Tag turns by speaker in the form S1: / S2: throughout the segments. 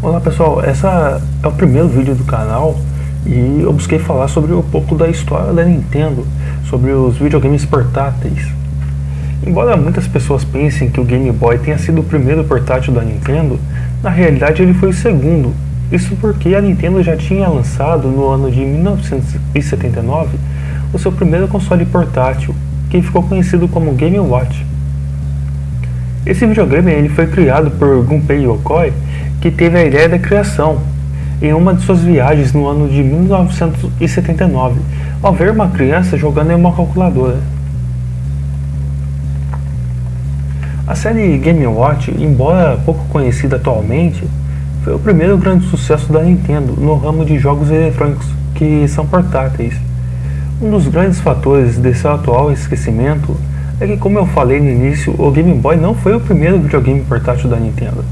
S1: Fala pessoal, essa é o primeiro vídeo do canal e eu busquei falar sobre um pouco da história da Nintendo, sobre os videogames portáteis. Embora muitas pessoas pensem que o Game Boy tenha sido o primeiro portátil da Nintendo, na realidade ele foi o segundo. Isso porque a Nintendo já tinha lançado no ano de 1979 o seu primeiro console portátil, que ficou conhecido como Game Watch. Esse videogame ele foi criado por Gunpei Yokoi, que teve a ideia da criação em uma de suas viagens no ano de 1979, ao ver uma criança jogando em uma calculadora. A série Game Watch, embora pouco conhecida atualmente, foi o primeiro grande sucesso da Nintendo no ramo de jogos eletrônicos que são portáteis. Um dos grandes fatores desse atual esquecimento é que, como eu falei no início, o Game Boy não foi o primeiro videogame portátil da Nintendo.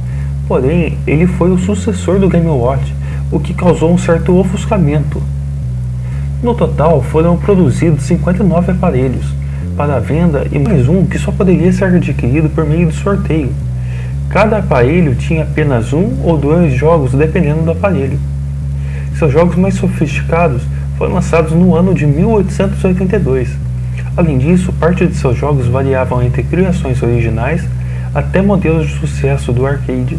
S1: Porém, ele foi o sucessor do Game Watch, o que causou um certo ofuscamento. No total, foram produzidos 59 aparelhos para venda e mais um que só poderia ser adquirido por meio de sorteio. Cada aparelho tinha apenas um ou dois jogos dependendo do aparelho. Seus jogos mais sofisticados foram lançados no ano de 1882. Além disso, parte de seus jogos variavam entre criações originais até modelos de sucesso do arcade.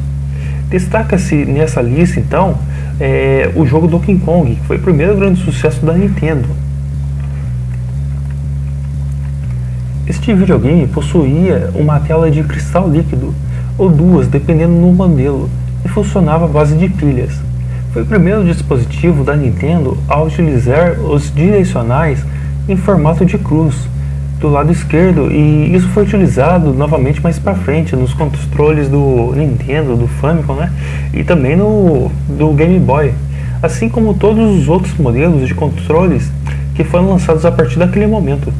S1: Destaca-se nessa lista, então, é, o jogo Donkey Kong, que foi o primeiro grande sucesso da Nintendo. Este videogame possuía uma tela de cristal líquido, ou duas, dependendo do modelo, e funcionava à base de pilhas. Foi o primeiro dispositivo da Nintendo a utilizar os direcionais em formato de cruz, do lado esquerdo e isso foi utilizado novamente mais para frente nos controles do Nintendo, do Famicom, né? E também no do Game Boy, assim como todos os outros modelos de controles que foram lançados a partir daquele momento.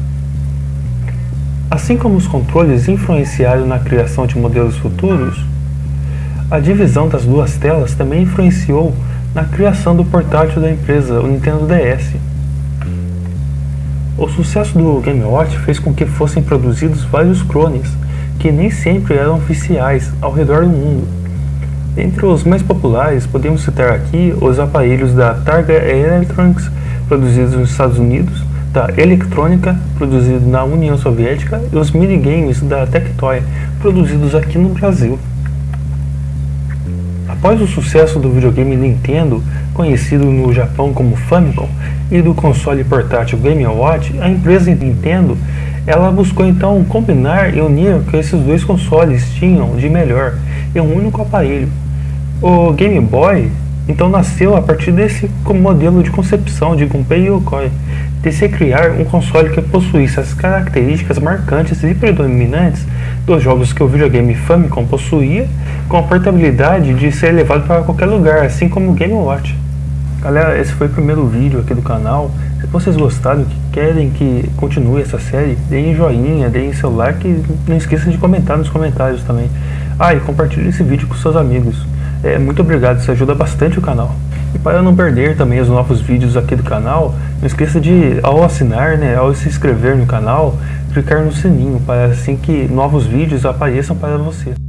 S1: Assim como os controles influenciaram na criação de modelos futuros, a divisão das duas telas também influenciou na criação do portátil da empresa, o Nintendo DS. O sucesso do Game Watch fez com que fossem produzidos vários clones, que nem sempre eram oficiais, ao redor do mundo. Entre os mais populares, podemos citar aqui os aparelhos da Targa Electronics, produzidos nos Estados Unidos, da Eletrônica, produzido na União Soviética, e os minigames da Tectoy, produzidos aqui no Brasil. Após o sucesso do videogame Nintendo, conhecido no Japão como Famicom, e do console portátil Game Watch, a empresa Nintendo ela buscou então combinar e unir o que esses dois consoles tinham de melhor em um único aparelho. O Game Boy então nasceu a partir desse modelo de concepção de Gunpei Yokoi, de se criar um console que possuísse as características marcantes e predominantes dos jogos que o videogame Famicom possuía, com a portabilidade de ser levado para qualquer lugar, assim como o Game Watch. Galera, esse foi o primeiro vídeo aqui do canal. Se vocês gostaram, que querem que continue essa série, deem joinha, deem seu like não esqueçam de comentar nos comentários também. Ah, e compartilhe esse vídeo com seus amigos. É, muito obrigado, isso ajuda bastante o canal. E para não perder também os novos vídeos aqui do canal, não esqueça de, ao assinar, né, ao se inscrever no canal, clicar no sininho, para assim que novos vídeos apareçam para você.